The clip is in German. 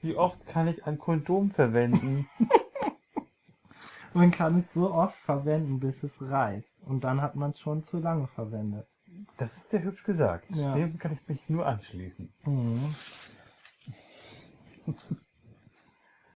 Wie oft kann ich ein Kondom verwenden? Man kann es so oft verwenden, bis es reißt. Und dann hat man es schon zu lange verwendet. Das ist sehr hübsch gesagt. Ja. Dem kann ich mich nur anschließen. Mhm.